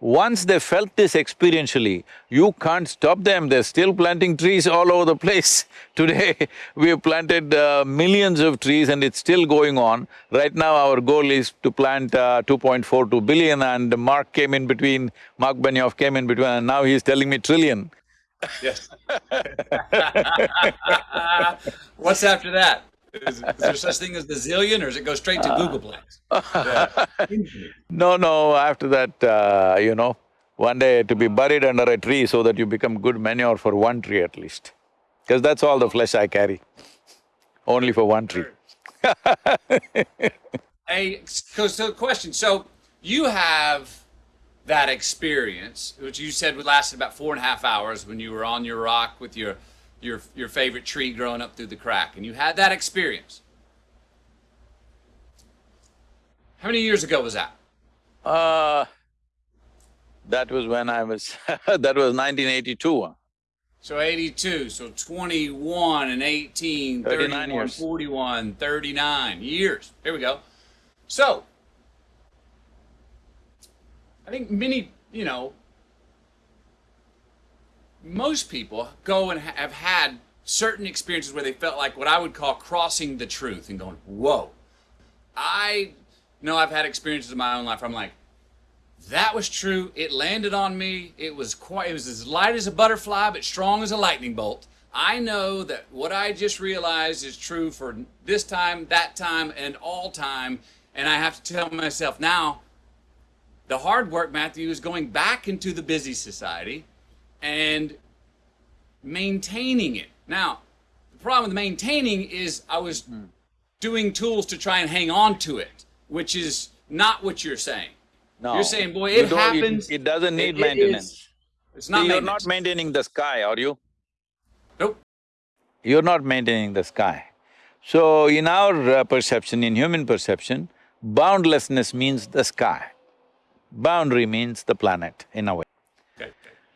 S1: Once they felt this experientially, you can't stop them, they're still planting trees all over the place. [laughs] Today, we have planted uh, millions of trees and it's still going on. Right now, our goal is to plant uh, 2.42 billion and Mark came in between, Mark Benioff came in between and now he's telling me trillion.
S2: Yes. [laughs] What's after that? Is, is there such thing as the zillion, or does it go straight to Googolplex? Yeah. [laughs]
S1: No, no, after that, uh, you know, one day to be buried under a tree so that you become good manure for one tree at least. Because that's all the flesh I carry, only for one tree. [laughs]
S2: Hey, so, so question. So you have that experience, which you said would lasted about four and a half hours when you were on your rock with your your your favorite tree growing up through the crack, and you had that experience. How many years ago was that?
S1: Uh, that was when I was [laughs] that was nineteen eighty-two.
S2: So 82, so 21 and 18,
S1: 39
S2: 31,
S1: years.
S2: 41, 39 years. Here we go. So, I think many, you know, most people go and ha- have had certain experiences where they felt like what I would call crossing the truth and going, whoa. I know I've had experiences in my own life I'm like, that was true. It landed on me. It was quite, it was as light as a butterfly, but strong as a lightning bolt. I know that what I just realized is true for this time, that time, and all time. And I have to tell myself now, the hard work, Matthew, is going back into the busy society and maintaining it. Now, the problem with maintaining is I was doing tools to try and hang on to it, which is not what you're saying.
S1: No.
S2: You're saying, boy, it happens.
S1: It doesn't need
S2: It- it
S1: maintenance.
S2: is- It's not
S1: See, You're not maintaining the sky, are you?
S2: Nope.
S1: You're not maintaining the sky. So in our uh, perception, in human perception, boundlessness means the sky. Boundary means the planet, in a way.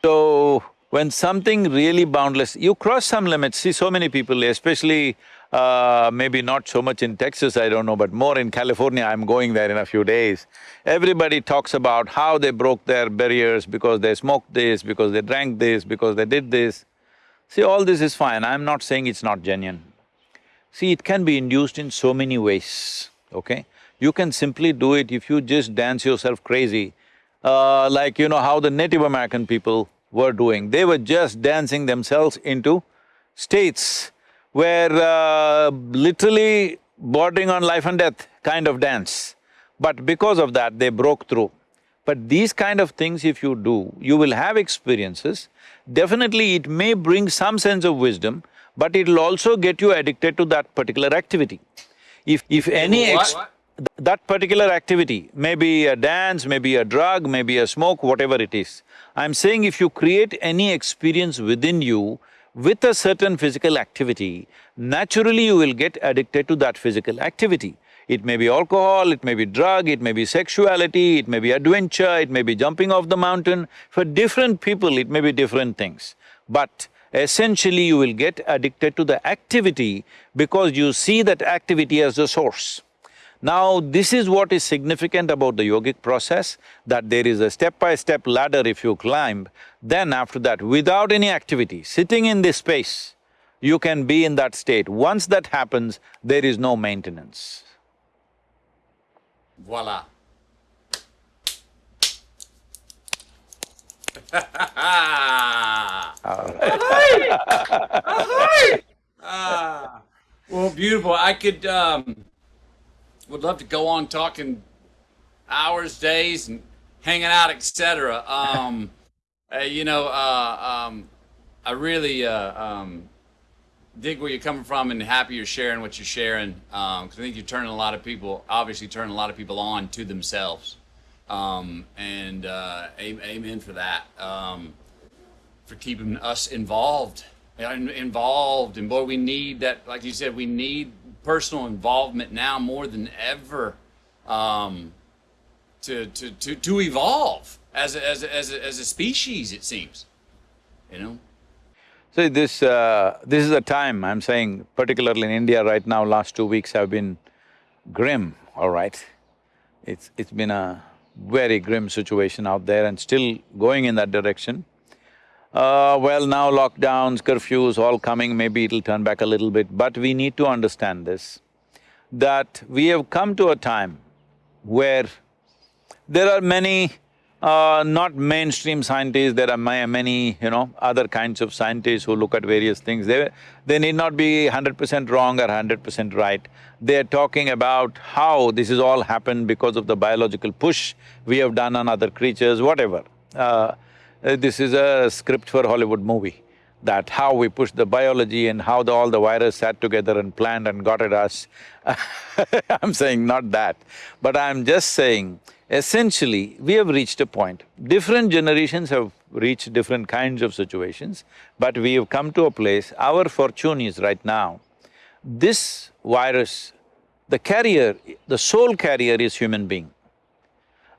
S1: So, When something really boundless, you cross some limits, see so many people, especially uh, maybe not so much in Texas, I don't know, but more in California, I'm going there in a few days. Everybody talks about how they broke their barriers because they smoked this, because they drank this, because they did this. See, all this is fine, I'm not saying it's not genuine. See, it can be induced in so many ways, okay? You can simply do it if you just dance yourself crazy, uh, like you know how the Native American people were doing. They were just dancing themselves into states where uh, literally bordering on life and death kind of dance. But because of that, they broke through. But these kind of things if you do, you will have experiences. Definitely it may bring some sense of wisdom, but it'll also get you addicted to that particular activity. If… if any ex that particular activity, maybe a dance, maybe a drug, maybe a smoke, whatever it is, I'm saying if you create any experience within you with a certain physical activity, naturally you will get addicted to that physical activity. It may be alcohol, it may be drug, it may be sexuality, it may be adventure, it may be jumping off the mountain. For different people, it may be different things. But essentially you will get addicted to the activity because you see that activity as the source. Now, this is what is significant about the yogic process, that there is a step-by-step ladder if you climb, then after that, without any activity, sitting in this space, you can be in that state. Once that happens, there is no maintenance.
S2: Voila. Ahoy! [laughs] Ahoy! ah, well, beautiful. I could um, would love to go on talking hours, days, and hanging out, etc. Um, [laughs] uh, you know, uh, um, I really uh, um, dig where you're coming from, and happy you're sharing what you're sharing. Because I think you're turning a lot of people, obviously, turning a lot of people on to themselves. Um, and uh, amen for that. Um, for keeping us involved, involved, and boy, we need that. Like you said, we need personal involvement now more than ever um, to, to, to, to evolve as a, as, a, as, a, as a species, it seems, you know?
S1: So this… Uh, this is a time, I'm saying, particularly in India right now, last two weeks have been grim, all right? It's… it's been a very grim situation out there and still going in that direction. Uh, well, now lockdowns, curfews, all coming, maybe it'll turn back a little bit, but we need to understand this, that we have come to a time where there are many, uh, not mainstream scientists, there are many, you know, other kinds of scientists who look at various things. They, they need not be hundred percent wrong or hundred percent right. They're talking about how this has all happened because of the biological push we have done on other creatures, whatever. Uh, Uh, this is a script for Hollywood movie, that how we pushed the biology and how the, all the virus sat together and planned and got at us. [laughs] I'm saying not that, but I'm just saying, essentially, we have reached a point. Different generations have reached different kinds of situations, but we have come to a place, our fortune is right now, this virus, the carrier, the sole carrier is human being.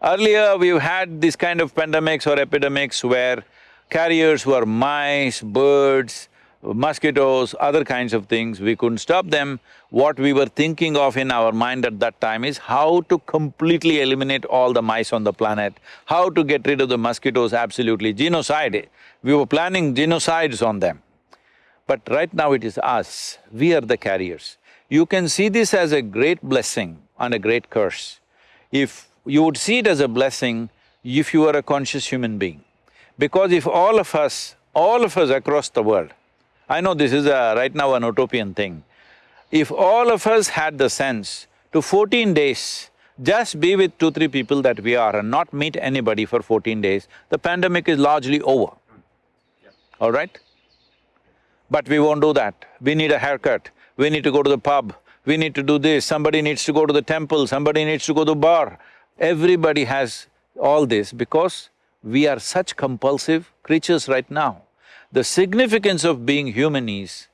S1: Earlier, we've had this kind of pandemics or epidemics where carriers were mice, birds, mosquitoes, other kinds of things, we couldn't stop them. What we were thinking of in our mind at that time is how to completely eliminate all the mice on the planet, how to get rid of the mosquitoes absolutely, genocide. We were planning genocides on them. But right now it is us, we are the carriers. You can see this as a great blessing and a great curse. If you would see it as a blessing if you are a conscious human being. Because if all of us, all of us across the world, I know this is a, right now an utopian thing, if all of us had the sense to fourteen days, just be with two, three people that we are and not meet anybody for fourteen days, the pandemic is largely over, all right? But we won't do that. We need a haircut, we need to go to the pub, we need to do this, somebody needs to go to the temple, somebody needs to go to the bar. Everybody has all this because we are such compulsive creatures right now. The significance of being human is,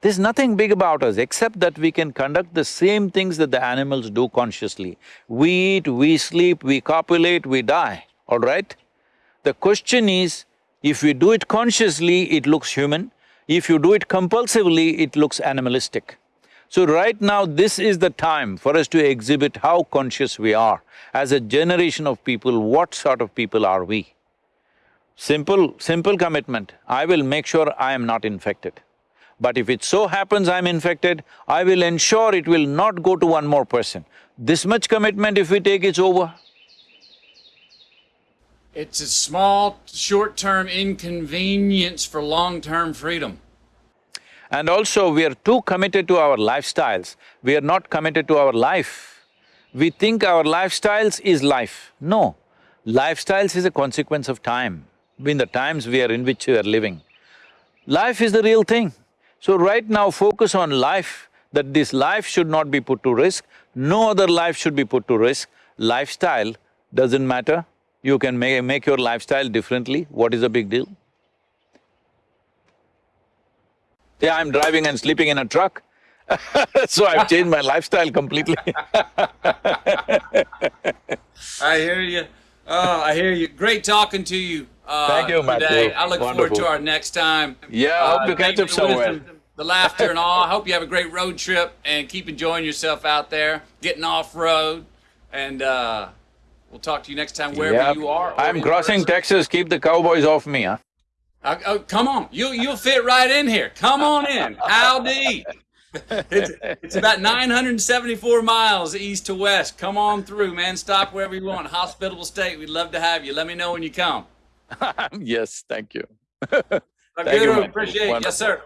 S1: there's nothing big about us except that we can conduct the same things that the animals do consciously. We eat, we sleep, we copulate, we die, all right? The question is, If we do it consciously, it looks human. If you do it compulsively, it looks animalistic. So right now, this is the time for us to exhibit how conscious we are. As a generation of people, what sort of people are we? Simple, simple commitment, I will make sure I am not infected. But if it so happens I'm infected, I will ensure it will not go to one more person. This much commitment if we take, it's over.
S2: It's a small, short-term inconvenience for long-term freedom.
S1: And also, we are too committed to our lifestyles, we are not committed to our life. We think our lifestyles is life. No, lifestyles is a consequence of time, in the times we are in which we are living. Life is the real thing. So right now, focus on life, that this life should not be put to risk, no other life should be put to risk. Lifestyle doesn't matter, you can ma make your lifestyle differently, what is the big deal? Yeah, I'm driving and sleeping in a truck [laughs] so I've changed my lifestyle completely [laughs]
S2: I hear you. Oh, I hear you. Great talking to you. Uh,
S1: Thank you, Matthew.
S2: Today. I look forward to our next time.
S1: Yeah, I hope
S2: Uh,
S1: to catch up somewhere.
S2: wisdom, The laughter and all. I hope you have a great road trip and keep enjoying yourself out there, getting off road, and uh, we'll talk to you next time wherever
S1: Yep.
S2: you are.
S1: I'm crossing. Texas, keep the cowboys off me, huh?
S2: Uh, oh, come on, you you'll fit right in here. Come on in. Howdy. it's, it's about 974 miles east to west. Come on through, man. Stop wherever you want. Hospitable state. We'd love to have you. Let me know when you come. [laughs]
S1: yes, thank you. Thank you,
S2: appreciate it. Yes, sir.